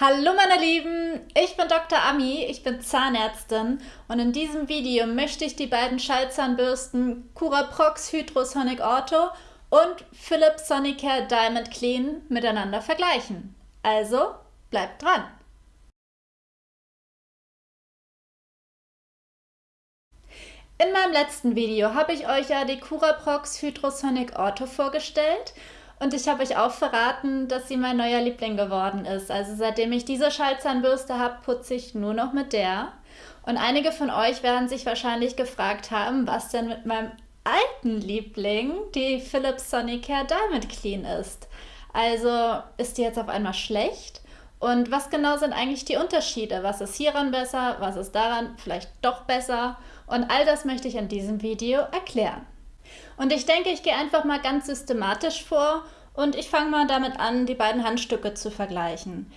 Hallo meine Lieben, ich bin Dr. Ami, ich bin Zahnärztin und in diesem Video möchte ich die beiden Schallzahnbürsten Curaprox Hydrosonic Ortho und Philips Sonicare Diamond Clean miteinander vergleichen. Also bleibt dran! In meinem letzten Video habe ich euch ja die Curaprox Hydrosonic Ortho vorgestellt und ich habe euch auch verraten, dass sie mein neuer Liebling geworden ist. Also seitdem ich diese Schallzahnbürste habe, putze ich nur noch mit der. Und einige von euch werden sich wahrscheinlich gefragt haben, was denn mit meinem alten Liebling, die Philips Sonicare Diamond Clean ist. Also ist die jetzt auf einmal schlecht? Und was genau sind eigentlich die Unterschiede? Was ist hieran besser? Was ist daran vielleicht doch besser? Und all das möchte ich in diesem Video erklären. Und ich denke, ich gehe einfach mal ganz systematisch vor und ich fange mal damit an, die beiden Handstücke zu vergleichen.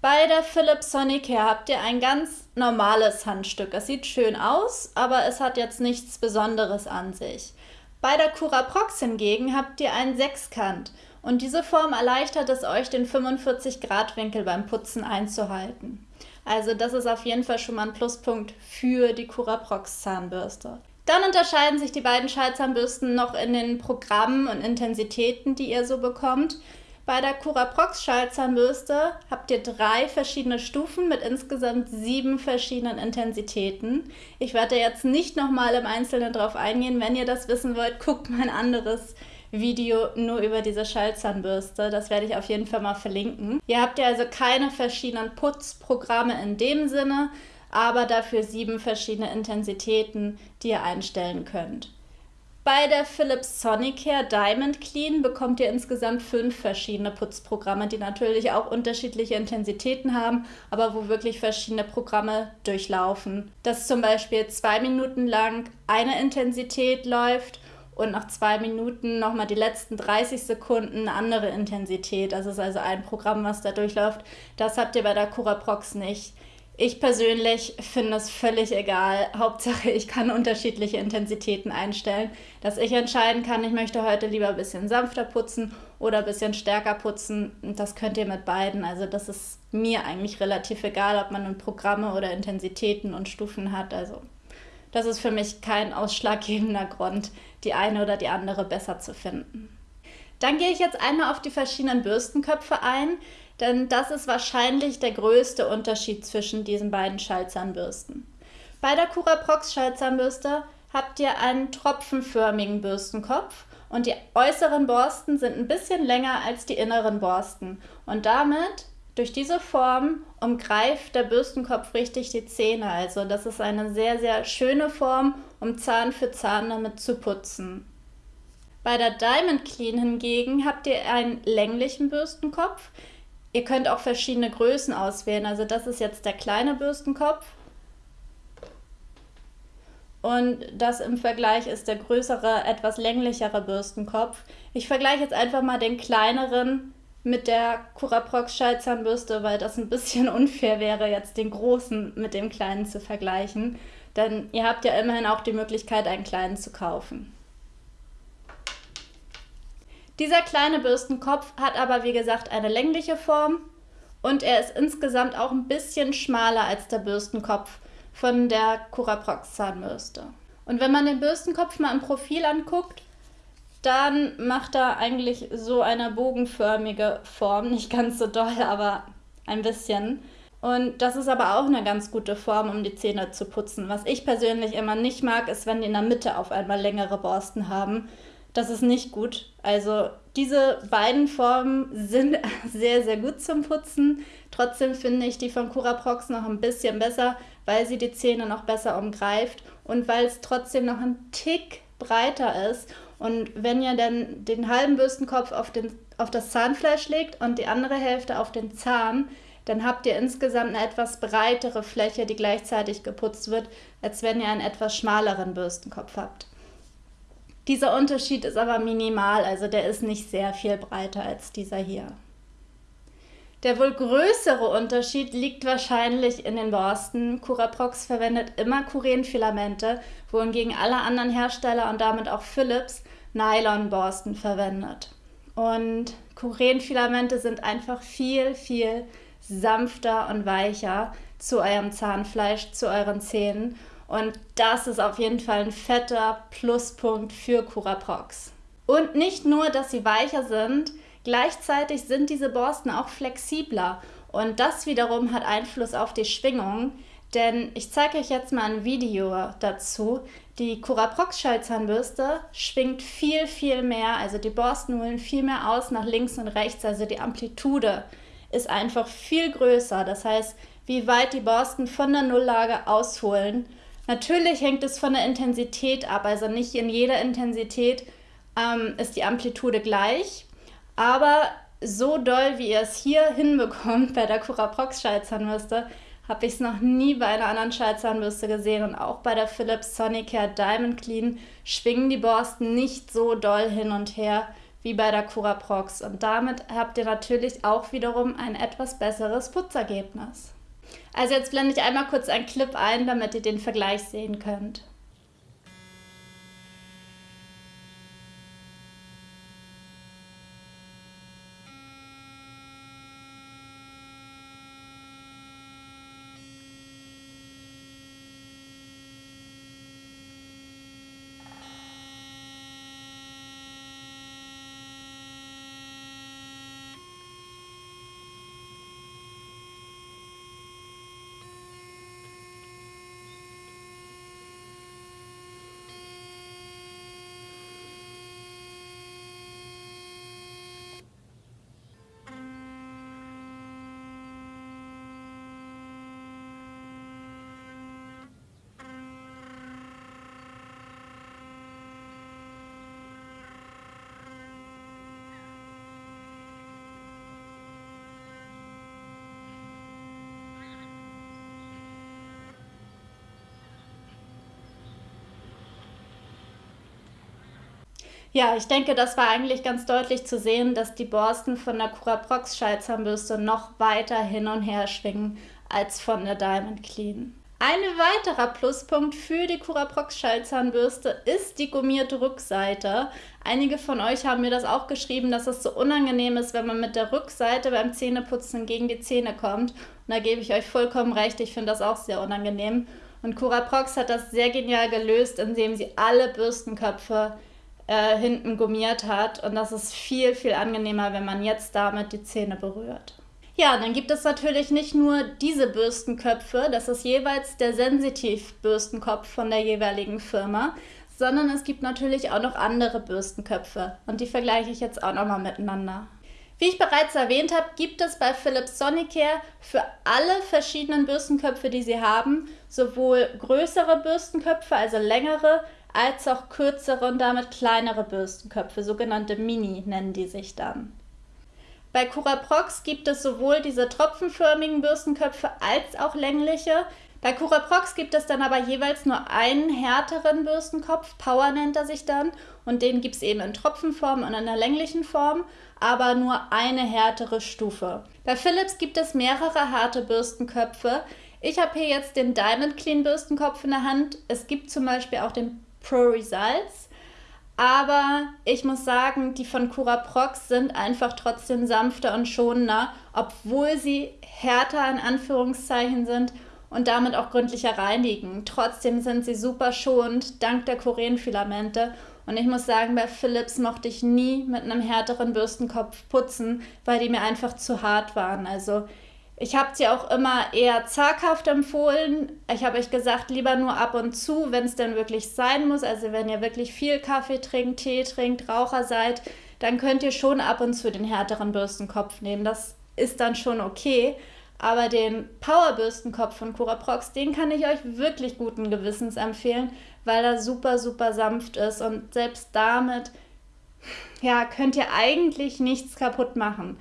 Bei der Philips Sonicare habt ihr ein ganz normales Handstück. Es sieht schön aus, aber es hat jetzt nichts Besonderes an sich. Bei der Cura Prox hingegen habt ihr einen Sechskant und diese Form erleichtert es euch, den 45 Grad Winkel beim Putzen einzuhalten. Also das ist auf jeden Fall schon mal ein Pluspunkt für die Cura Prox Zahnbürste. Dann unterscheiden sich die beiden Schallzahnbürsten noch in den Programmen und Intensitäten, die ihr so bekommt. Bei der Curaprox Schallzahnbürste habt ihr drei verschiedene Stufen mit insgesamt sieben verschiedenen Intensitäten. Ich werde jetzt nicht nochmal im Einzelnen drauf eingehen. Wenn ihr das wissen wollt, guckt mein anderes Video nur über diese Schallzahnbürste. Das werde ich auf jeden Fall mal verlinken. Ihr habt ja also keine verschiedenen Putzprogramme in dem Sinne, aber dafür sieben verschiedene Intensitäten, die ihr einstellen könnt. Bei der Philips Sonicare Diamond Clean bekommt ihr insgesamt fünf verschiedene Putzprogramme, die natürlich auch unterschiedliche Intensitäten haben, aber wo wirklich verschiedene Programme durchlaufen. Dass zum Beispiel zwei Minuten lang eine Intensität läuft und nach zwei Minuten nochmal die letzten 30 Sekunden eine andere Intensität. Das ist also ein Programm, was da durchläuft. Das habt ihr bei der Curaprox nicht. Ich persönlich finde es völlig egal. Hauptsache, ich kann unterschiedliche Intensitäten einstellen, dass ich entscheiden kann, ich möchte heute lieber ein bisschen sanfter putzen oder ein bisschen stärker putzen. Das könnt ihr mit beiden. Also das ist mir eigentlich relativ egal, ob man Programme oder Intensitäten und Stufen hat. Also das ist für mich kein ausschlaggebender Grund, die eine oder die andere besser zu finden. Dann gehe ich jetzt einmal auf die verschiedenen Bürstenköpfe ein denn das ist wahrscheinlich der größte Unterschied zwischen diesen beiden Schallzahnbürsten. Bei der Curaprox Schallzahnbürste habt ihr einen tropfenförmigen Bürstenkopf und die äußeren Borsten sind ein bisschen länger als die inneren Borsten und damit durch diese Form umgreift der Bürstenkopf richtig die Zähne. Also das ist eine sehr, sehr schöne Form, um Zahn für Zahn damit zu putzen. Bei der Diamond Clean hingegen habt ihr einen länglichen Bürstenkopf, Ihr könnt auch verschiedene Größen auswählen. Also das ist jetzt der kleine Bürstenkopf. Und das im Vergleich ist der größere, etwas länglichere Bürstenkopf. Ich vergleiche jetzt einfach mal den kleineren mit der Curaprox Schallzahnbürste, weil das ein bisschen unfair wäre, jetzt den großen mit dem kleinen zu vergleichen. Denn ihr habt ja immerhin auch die Möglichkeit, einen kleinen zu kaufen. Dieser kleine Bürstenkopf hat aber wie gesagt eine längliche Form und er ist insgesamt auch ein bisschen schmaler als der Bürstenkopf von der Curaprox Zahnbürste. Und wenn man den Bürstenkopf mal im Profil anguckt, dann macht er eigentlich so eine bogenförmige Form, nicht ganz so doll, aber ein bisschen. Und das ist aber auch eine ganz gute Form, um die Zähne zu putzen. Was ich persönlich immer nicht mag, ist, wenn die in der Mitte auf einmal längere Borsten haben. Das ist nicht gut. Also diese beiden Formen sind sehr, sehr gut zum Putzen. Trotzdem finde ich die von Curaprox noch ein bisschen besser, weil sie die Zähne noch besser umgreift und weil es trotzdem noch ein Tick breiter ist. Und wenn ihr dann den halben Bürstenkopf auf, den, auf das Zahnfleisch legt und die andere Hälfte auf den Zahn, dann habt ihr insgesamt eine etwas breitere Fläche, die gleichzeitig geputzt wird, als wenn ihr einen etwas schmaleren Bürstenkopf habt. Dieser Unterschied ist aber minimal, also der ist nicht sehr viel breiter als dieser hier. Der wohl größere Unterschied liegt wahrscheinlich in den Borsten. Curaprox verwendet immer Kurenfilamente, wohingegen alle anderen Hersteller und damit auch Philips Nylonborsten verwendet. Und Kurenfilamente sind einfach viel, viel sanfter und weicher zu eurem Zahnfleisch, zu euren Zähnen. Und das ist auf jeden Fall ein fetter Pluspunkt für Curaprox. Und nicht nur, dass sie weicher sind, gleichzeitig sind diese Borsten auch flexibler. Und das wiederum hat Einfluss auf die Schwingung. Denn ich zeige euch jetzt mal ein Video dazu. Die Curaprox Schallzahnbürste schwingt viel, viel mehr. Also die Borsten holen viel mehr aus nach links und rechts. Also die Amplitude ist einfach viel größer. Das heißt, wie weit die Borsten von der Nulllage ausholen. Natürlich hängt es von der Intensität ab. Also nicht in jeder Intensität ähm, ist die Amplitude gleich. Aber so doll, wie ihr es hier hinbekommt bei der Curaprox Schallzahnbürste, habe ich es noch nie bei einer anderen Schallzahnbürste gesehen und auch bei der Philips Sonicare Diamond Clean schwingen die Borsten nicht so doll hin und her wie bei der Curaprox und damit habt ihr natürlich auch wiederum ein etwas besseres Putzergebnis. Also jetzt blende ich einmal kurz einen Clip ein, damit ihr den Vergleich sehen könnt. Ja, ich denke, das war eigentlich ganz deutlich zu sehen, dass die Borsten von der Curaprox Schallzahnbürste noch weiter hin und her schwingen als von der Diamond Clean. Ein weiterer Pluspunkt für die Curaprox Schallzahnbürste ist die gummierte Rückseite. Einige von euch haben mir das auch geschrieben, dass es so unangenehm ist, wenn man mit der Rückseite beim Zähneputzen gegen die Zähne kommt. Und da gebe ich euch vollkommen recht, ich finde das auch sehr unangenehm. Und Curaprox hat das sehr genial gelöst, indem sie alle Bürstenköpfe äh, hinten gummiert hat. Und das ist viel, viel angenehmer, wenn man jetzt damit die Zähne berührt. Ja, dann gibt es natürlich nicht nur diese Bürstenköpfe, das ist jeweils der Sensitiv-Bürstenkopf von der jeweiligen Firma, sondern es gibt natürlich auch noch andere Bürstenköpfe und die vergleiche ich jetzt auch nochmal miteinander. Wie ich bereits erwähnt habe, gibt es bei Philips Sonicare für alle verschiedenen Bürstenköpfe, die sie haben, sowohl größere Bürstenköpfe, also längere, als auch kürzere und damit kleinere Bürstenköpfe, sogenannte Mini nennen die sich dann. Bei Curaprox gibt es sowohl diese tropfenförmigen Bürstenköpfe als auch längliche. Bei Curaprox gibt es dann aber jeweils nur einen härteren Bürstenkopf, Power nennt er sich dann, und den gibt es eben in Tropfenform und in einer länglichen Form, aber nur eine härtere Stufe. Bei Philips gibt es mehrere harte Bürstenköpfe. Ich habe hier jetzt den Diamond Clean Bürstenkopf in der Hand. Es gibt zum Beispiel auch den Pro Results. Aber ich muss sagen, die von Cura Prox sind einfach trotzdem sanfter und schonender, obwohl sie härter in Anführungszeichen sind und damit auch gründlicher reinigen. Trotzdem sind sie super schonend, dank der Chorenfilamente. Und ich muss sagen, bei Philips mochte ich nie mit einem härteren Bürstenkopf putzen, weil die mir einfach zu hart waren. Also ich habe sie auch immer eher zaghaft empfohlen. Ich habe euch gesagt, lieber nur ab und zu, wenn es denn wirklich sein muss. Also wenn ihr wirklich viel Kaffee trinkt, Tee trinkt, Raucher seid, dann könnt ihr schon ab und zu den härteren Bürstenkopf nehmen. Das ist dann schon okay. Aber den Powerbürstenkopf von Curaprox, den kann ich euch wirklich guten Gewissens empfehlen, weil er super, super sanft ist und selbst damit ja, könnt ihr eigentlich nichts kaputt machen.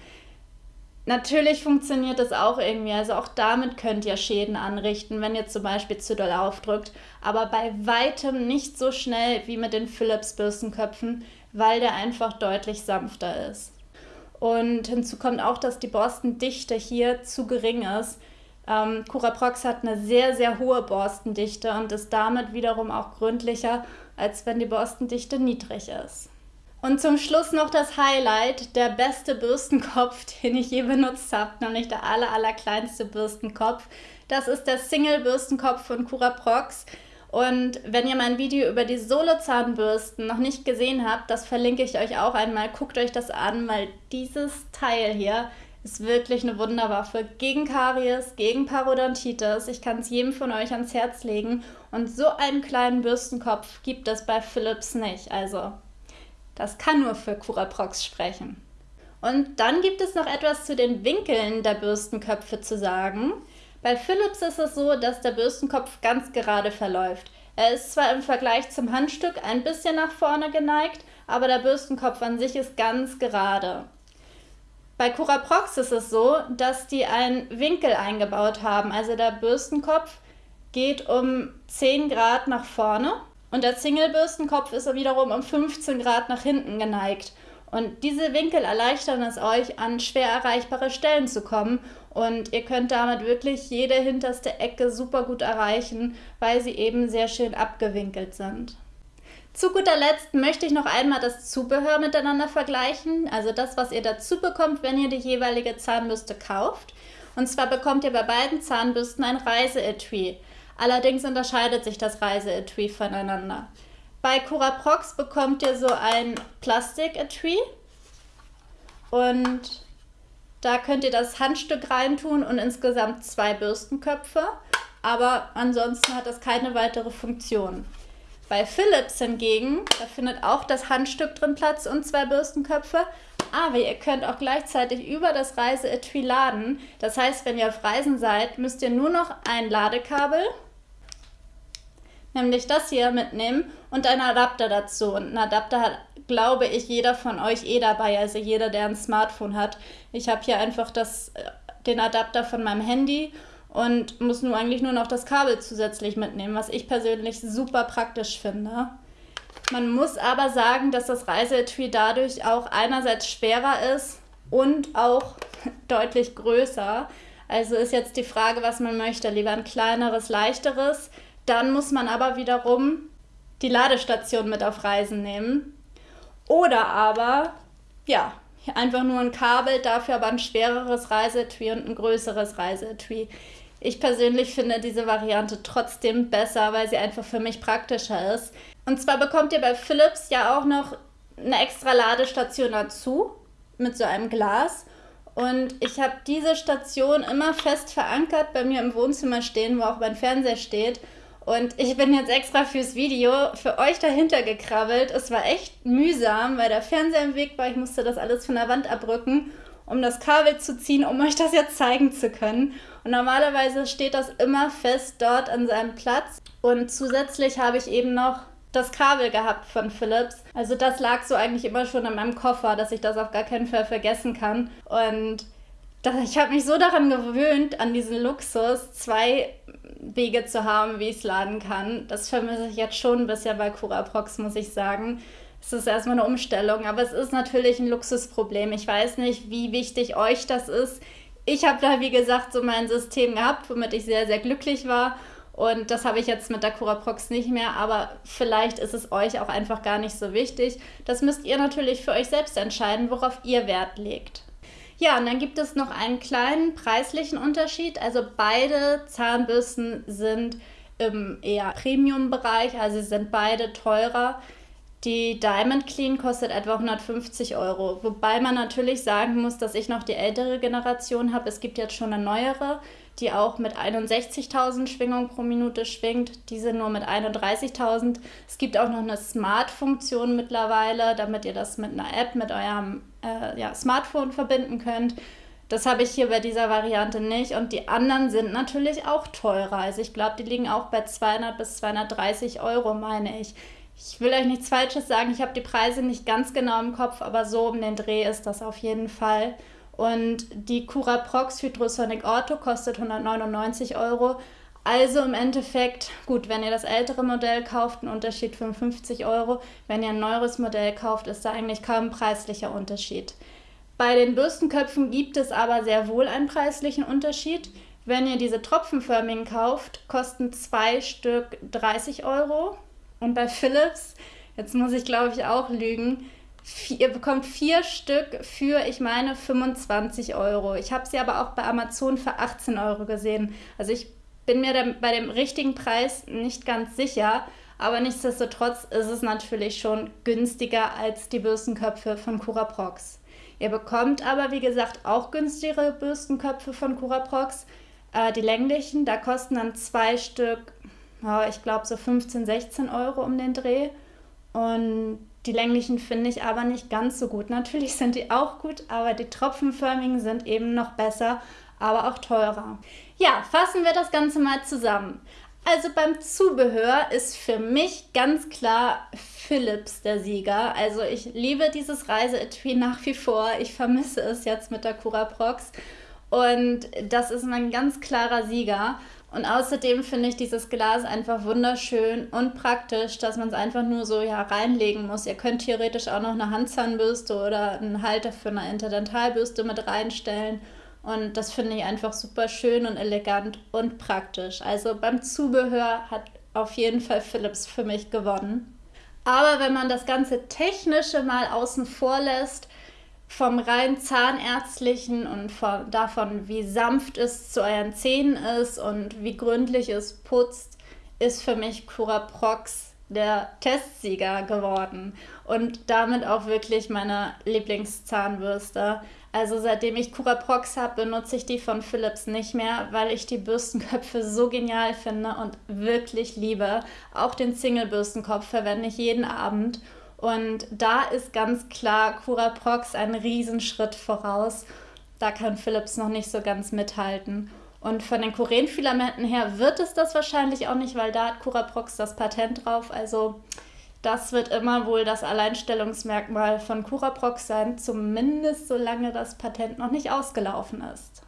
Natürlich funktioniert das auch irgendwie. Also auch damit könnt ihr Schäden anrichten, wenn ihr zum Beispiel zu doll aufdrückt. Aber bei weitem nicht so schnell wie mit den Philips Bürstenköpfen, weil der einfach deutlich sanfter ist. Und hinzu kommt auch, dass die Borstendichte hier zu gering ist. Ähm, Curaprox hat eine sehr, sehr hohe Borstendichte und ist damit wiederum auch gründlicher, als wenn die Borstendichte niedrig ist. Und zum Schluss noch das Highlight, der beste Bürstenkopf, den ich je benutzt habe, nämlich der aller, allerkleinste Bürstenkopf. Das ist der Single-Bürstenkopf von Cura Prox. Und wenn ihr mein Video über die Solo-Zahnbürsten noch nicht gesehen habt, das verlinke ich euch auch einmal. Guckt euch das an, weil dieses Teil hier ist wirklich eine Wunderwaffe gegen Karies, gegen Parodontitis. Ich kann es jedem von euch ans Herz legen. Und so einen kleinen Bürstenkopf gibt es bei Philips nicht. Also das kann nur für Curaprox sprechen. Und dann gibt es noch etwas zu den Winkeln der Bürstenköpfe zu sagen. Bei Philips ist es so, dass der Bürstenkopf ganz gerade verläuft. Er ist zwar im Vergleich zum Handstück ein bisschen nach vorne geneigt, aber der Bürstenkopf an sich ist ganz gerade. Bei Curaprox ist es so, dass die einen Winkel eingebaut haben. Also der Bürstenkopf geht um 10 Grad nach vorne und der Single-Bürstenkopf ist wiederum um 15 Grad nach hinten geneigt. Und diese Winkel erleichtern es euch, an schwer erreichbare Stellen zu kommen. Und ihr könnt damit wirklich jede hinterste Ecke super gut erreichen, weil sie eben sehr schön abgewinkelt sind. Zu guter Letzt möchte ich noch einmal das Zubehör miteinander vergleichen, also das, was ihr dazu bekommt, wenn ihr die jeweilige Zahnbürste kauft. Und zwar bekommt ihr bei beiden Zahnbürsten ein Reiseetui. Allerdings unterscheidet sich das Reiseetui voneinander. Bei Curaprox bekommt ihr so ein Plastiketui und da könnt ihr das Handstück reintun und insgesamt zwei Bürstenköpfe, aber ansonsten hat das keine weitere Funktion. Bei Philips hingegen, da findet auch das Handstück drin Platz und zwei Bürstenköpfe, aber ihr könnt auch gleichzeitig über das Reiseetui laden. Das heißt, wenn ihr auf Reisen seid, müsst ihr nur noch ein Ladekabel nämlich das hier mitnehmen und einen Adapter dazu. Und einen Adapter hat, glaube ich, jeder von euch eh dabei, also jeder, der ein Smartphone hat. Ich habe hier einfach das, äh, den Adapter von meinem Handy und muss nur eigentlich nur noch das Kabel zusätzlich mitnehmen, was ich persönlich super praktisch finde. Man muss aber sagen, dass das Reiseetui dadurch auch einerseits schwerer ist und auch deutlich größer. Also ist jetzt die Frage, was man möchte. Lieber ein kleineres, leichteres dann muss man aber wiederum die Ladestation mit auf Reisen nehmen. Oder aber, ja, einfach nur ein Kabel, dafür aber ein schwereres Reisetui und ein größeres Reisetui. Ich persönlich finde diese Variante trotzdem besser, weil sie einfach für mich praktischer ist. Und zwar bekommt ihr bei Philips ja auch noch eine extra Ladestation dazu mit so einem Glas. Und ich habe diese Station immer fest verankert bei mir im Wohnzimmer stehen, wo auch mein Fernseher steht. Und ich bin jetzt extra fürs Video für euch dahinter gekrabbelt. Es war echt mühsam, weil der Fernseher im Weg war. Ich musste das alles von der Wand abrücken, um das Kabel zu ziehen, um euch das jetzt zeigen zu können. Und normalerweise steht das immer fest dort an seinem Platz. Und zusätzlich habe ich eben noch das Kabel gehabt von Philips. Also das lag so eigentlich immer schon in meinem Koffer, dass ich das auf gar keinen Fall vergessen kann. Und ich habe mich so daran gewöhnt, an diesen Luxus, zwei Wege zu haben, wie ich es laden kann. Das vermisse ich jetzt schon ein bisschen bei Curaprox, muss ich sagen. Es ist erstmal eine Umstellung, aber es ist natürlich ein Luxusproblem. Ich weiß nicht, wie wichtig euch das ist. Ich habe da, wie gesagt, so mein System gehabt, womit ich sehr, sehr glücklich war. Und das habe ich jetzt mit der Curaprox nicht mehr, aber vielleicht ist es euch auch einfach gar nicht so wichtig. Das müsst ihr natürlich für euch selbst entscheiden, worauf ihr Wert legt. Ja, und dann gibt es noch einen kleinen preislichen Unterschied. Also beide Zahnbürsten sind im eher Premium-Bereich, also sie sind beide teurer. Die Diamond Clean kostet etwa 150 Euro. Wobei man natürlich sagen muss, dass ich noch die ältere Generation habe. Es gibt jetzt schon eine neuere, die auch mit 61.000 Schwingungen pro Minute schwingt. Diese nur mit 31.000. Es gibt auch noch eine Smart-Funktion mittlerweile, damit ihr das mit einer App, mit eurem äh, ja, Smartphone verbinden könnt. Das habe ich hier bei dieser Variante nicht. Und die anderen sind natürlich auch teurer. Also ich glaube, die liegen auch bei 200 bis 230 Euro, meine ich. Ich will euch nichts Falsches sagen, ich habe die Preise nicht ganz genau im Kopf, aber so um den Dreh ist das auf jeden Fall. Und die Cura Prox Hydrosonic Ortho kostet 199 Euro. Also im Endeffekt, gut, wenn ihr das ältere Modell kauft, ein Unterschied 55 Euro. Wenn ihr ein neueres Modell kauft, ist da eigentlich kaum ein preislicher Unterschied. Bei den Bürstenköpfen gibt es aber sehr wohl einen preislichen Unterschied. Wenn ihr diese tropfenförmigen kauft, kosten zwei Stück 30 Euro und bei Philips, jetzt muss ich glaube ich auch lügen, ihr bekommt vier Stück für, ich meine, 25 Euro. Ich habe sie aber auch bei Amazon für 18 Euro gesehen. Also ich bin mir bei dem richtigen Preis nicht ganz sicher, aber nichtsdestotrotz ist es natürlich schon günstiger als die Bürstenköpfe von Curaprox. Ihr bekommt aber, wie gesagt, auch günstigere Bürstenköpfe von Curaprox. Äh, die länglichen, da kosten dann zwei Stück, oh, ich glaube so 15, 16 Euro um den Dreh. Und die länglichen finde ich aber nicht ganz so gut. Natürlich sind die auch gut, aber die tropfenförmigen sind eben noch besser, aber auch teurer. Ja, fassen wir das Ganze mal zusammen. Also beim Zubehör ist für mich ganz klar Philips der Sieger. Also ich liebe dieses Reiseetui nach wie vor. Ich vermisse es jetzt mit der Curaprox. Und das ist mein ganz klarer Sieger. Und außerdem finde ich dieses Glas einfach wunderschön und praktisch, dass man es einfach nur so ja, reinlegen muss. Ihr könnt theoretisch auch noch eine Handzahnbürste oder einen Halter für eine Interdentalbürste mit reinstellen. Und das finde ich einfach super schön und elegant und praktisch. Also beim Zubehör hat auf jeden Fall Philips für mich gewonnen. Aber wenn man das ganze Technische mal außen vor lässt, vom rein zahnärztlichen und von, davon, wie sanft es zu euren Zähnen ist und wie gründlich es putzt, ist für mich Curaprox der Testsieger geworden und damit auch wirklich meine Lieblingszahnbürste. Also seitdem ich Curaprox habe, benutze ich die von Philips nicht mehr, weil ich die Bürstenköpfe so genial finde und wirklich liebe. Auch den Single-Bürstenkopf verwende ich jeden Abend. Und da ist ganz klar Curaprox ein Riesenschritt voraus. Da kann Philips noch nicht so ganz mithalten. Und von den Kurenfilamenten her wird es das wahrscheinlich auch nicht, weil da hat Curaprox das Patent drauf. Also das wird immer wohl das Alleinstellungsmerkmal von Curaprox sein, zumindest solange das Patent noch nicht ausgelaufen ist.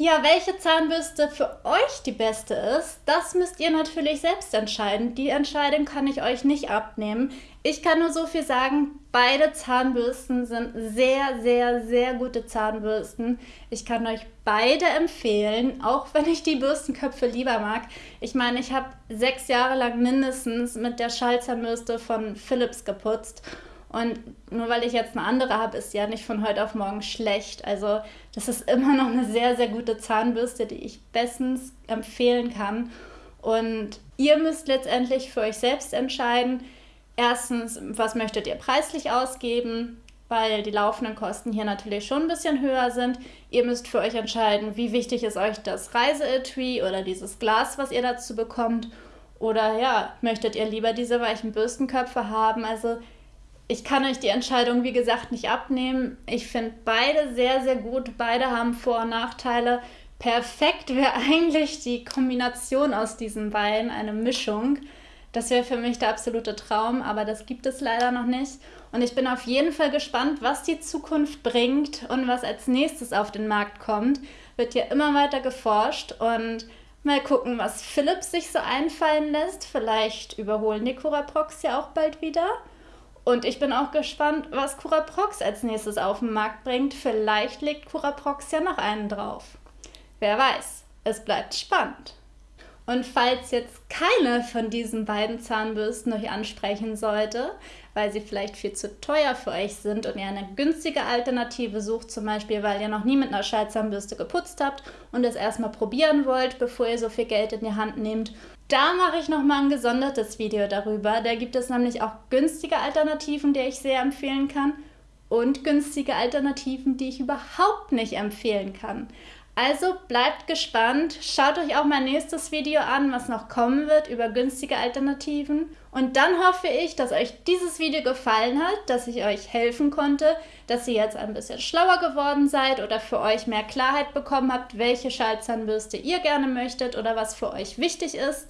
Ja, welche Zahnbürste für euch die beste ist, das müsst ihr natürlich selbst entscheiden. Die Entscheidung kann ich euch nicht abnehmen. Ich kann nur so viel sagen, beide Zahnbürsten sind sehr, sehr, sehr gute Zahnbürsten. Ich kann euch beide empfehlen, auch wenn ich die Bürstenköpfe lieber mag. Ich meine, ich habe sechs Jahre lang mindestens mit der Schallzahnbürste von Philips geputzt und nur weil ich jetzt eine andere habe, ist ja nicht von heute auf morgen schlecht. Also das ist immer noch eine sehr, sehr gute Zahnbürste, die ich bestens empfehlen kann. Und ihr müsst letztendlich für euch selbst entscheiden, erstens, was möchtet ihr preislich ausgeben, weil die laufenden Kosten hier natürlich schon ein bisschen höher sind. Ihr müsst für euch entscheiden, wie wichtig ist euch das Reiseetui oder dieses Glas, was ihr dazu bekommt. Oder ja, möchtet ihr lieber diese weichen Bürstenköpfe haben? Also ich kann euch die Entscheidung, wie gesagt, nicht abnehmen. Ich finde beide sehr, sehr gut. Beide haben Vor- und Nachteile. Perfekt wäre eigentlich die Kombination aus diesen beiden, eine Mischung. Das wäre für mich der absolute Traum, aber das gibt es leider noch nicht. Und ich bin auf jeden Fall gespannt, was die Zukunft bringt und was als nächstes auf den Markt kommt. Wird hier immer weiter geforscht und mal gucken, was Philips sich so einfallen lässt. Vielleicht überholen die Curaprox ja auch bald wieder. Und ich bin auch gespannt, was Curaprox als nächstes auf den Markt bringt. Vielleicht legt Curaprox ja noch einen drauf. Wer weiß, es bleibt spannend. Und falls jetzt keine von diesen beiden Zahnbürsten euch ansprechen sollte, weil sie vielleicht viel zu teuer für euch sind und ihr eine günstige Alternative sucht, zum Beispiel weil ihr noch nie mit einer Schallzahnbürste geputzt habt und es erstmal probieren wollt, bevor ihr so viel Geld in die Hand nehmt da mache ich nochmal ein gesondertes Video darüber. Da gibt es nämlich auch günstige Alternativen, die ich sehr empfehlen kann und günstige Alternativen, die ich überhaupt nicht empfehlen kann. Also bleibt gespannt, schaut euch auch mein nächstes Video an, was noch kommen wird über günstige Alternativen. Und dann hoffe ich, dass euch dieses Video gefallen hat, dass ich euch helfen konnte, dass ihr jetzt ein bisschen schlauer geworden seid oder für euch mehr Klarheit bekommen habt, welche Schallzahnbürste ihr gerne möchtet oder was für euch wichtig ist.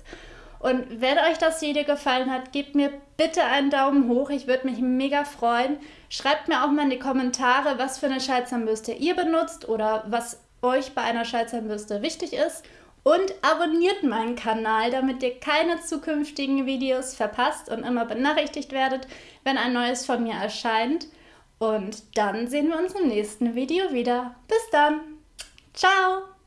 Und wenn euch das Video gefallen hat, gebt mir bitte einen Daumen hoch. Ich würde mich mega freuen. Schreibt mir auch mal in die Kommentare, was für eine Schallzahnbürste ihr benutzt oder was euch bei einer Schallzahnbürste wichtig ist. Und abonniert meinen Kanal, damit ihr keine zukünftigen Videos verpasst und immer benachrichtigt werdet, wenn ein neues von mir erscheint. Und dann sehen wir uns im nächsten Video wieder. Bis dann. Ciao.